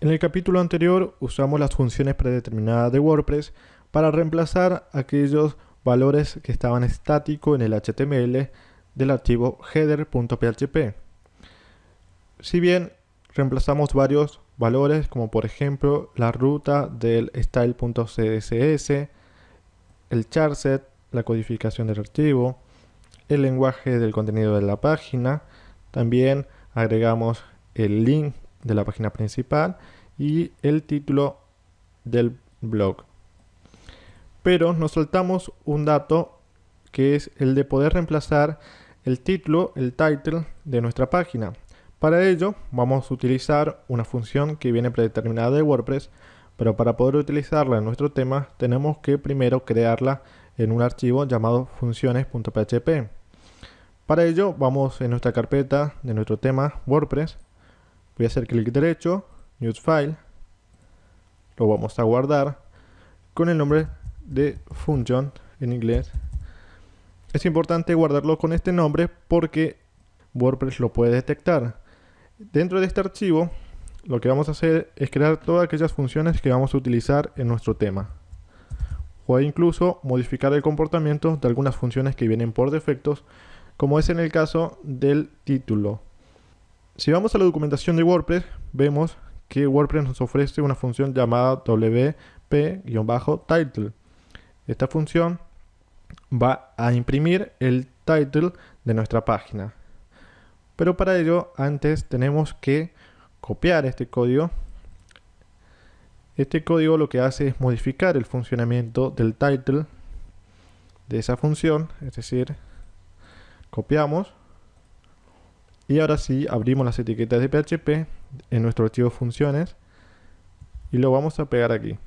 En el capítulo anterior usamos las funciones predeterminadas de WordPress para reemplazar aquellos valores que estaban estáticos en el HTML del archivo header.php. Si bien reemplazamos varios valores como por ejemplo la ruta del style.css, el charset, la codificación del archivo, el lenguaje del contenido de la página, también agregamos el link de la página principal y el título del blog. Pero nos saltamos un dato que es el de poder reemplazar el título, el title de nuestra página. Para ello vamos a utilizar una función que viene predeterminada de WordPress, pero para poder utilizarla en nuestro tema tenemos que primero crearla en un archivo llamado funciones.php. Para ello vamos en nuestra carpeta de nuestro tema WordPress, voy a hacer clic derecho, New File, lo vamos a guardar con el nombre de function en inglés. Es importante guardarlo con este nombre porque WordPress lo puede detectar. Dentro de este archivo lo que vamos a hacer es crear todas aquellas funciones que vamos a utilizar en nuestro tema. O incluso modificar el comportamiento de algunas funciones que vienen por defectos como es en el caso del título. Si vamos a la documentación de WordPress, vemos que WordPress nos ofrece una función llamada wp-title. Esta función va a imprimir el title de nuestra página. Pero para ello, antes tenemos que copiar este código. Este código lo que hace es modificar el funcionamiento del title de esa función, es decir, copiamos y ahora sí abrimos las etiquetas de PHP en nuestro archivo funciones y lo vamos a pegar aquí.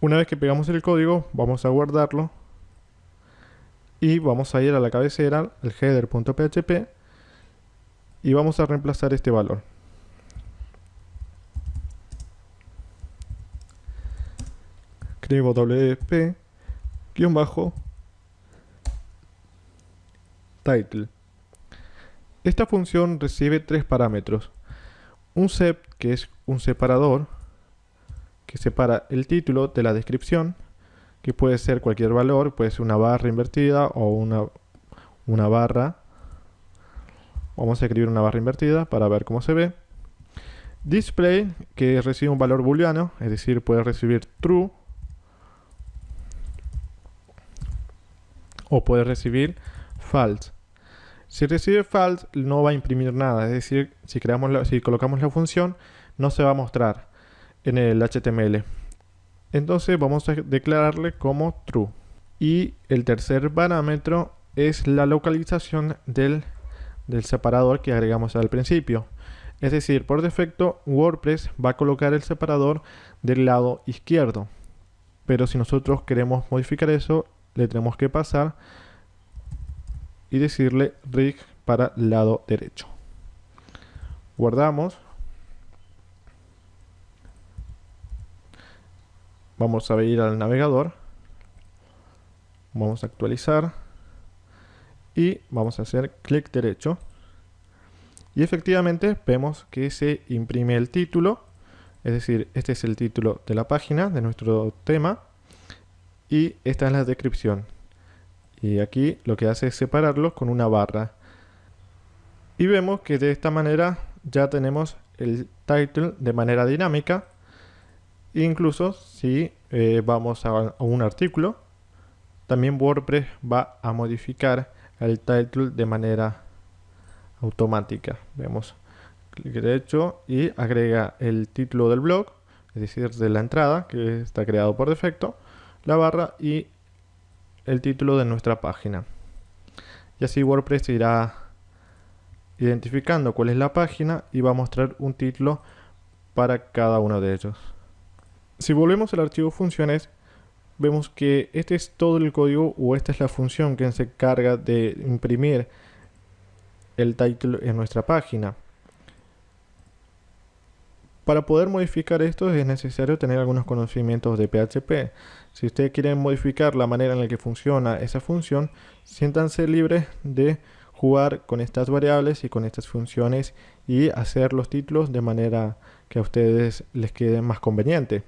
Una vez que pegamos el código vamos a guardarlo y vamos a ir a la cabecera, el header.php y vamos a reemplazar este valor. Escribo wp guion bajo title. Esta función recibe tres parámetros. Un sep, que es un separador, que separa el título de la descripción, que puede ser cualquier valor, puede ser una barra invertida o una, una barra. Vamos a escribir una barra invertida para ver cómo se ve. Display, que recibe un valor booleano, es decir, puede recibir true o puede recibir false. Si recibe false no va a imprimir nada, es decir, si, creamos si colocamos la función no se va a mostrar en el HTML. Entonces vamos a declararle como true. Y el tercer parámetro es la localización del, del separador que agregamos al principio. Es decir, por defecto WordPress va a colocar el separador del lado izquierdo. Pero si nosotros queremos modificar eso, le tenemos que pasar y decirle rig para lado derecho. Guardamos. Vamos a ir al navegador. Vamos a actualizar. Y vamos a hacer clic derecho. Y efectivamente vemos que se imprime el título. Es decir, este es el título de la página de nuestro tema y esta es la descripción. Y aquí lo que hace es separarlo con una barra. Y vemos que de esta manera ya tenemos el title de manera dinámica. Incluso si eh, vamos a, un artículo, también WordPress va a modificar el title de manera automática. Vemos clic derecho y agrega el título del blog, es decir, de la entrada que está creado por defecto la barra y el título de nuestra página. Y así WordPress irá identificando cuál es la página y va a mostrar un título para cada uno de ellos. Si volvemos al archivo funciones, vemos que este es todo el código o esta es la función que se encarga de imprimir el título en nuestra página. Para poder modificar esto es necesario tener algunos conocimientos de PHP. Si ustedes quieren modificar la manera en la que funciona esa función, siéntanse libres de jugar con estas variables y con estas funciones y hacer los títulos de manera que a ustedes les quede más conveniente.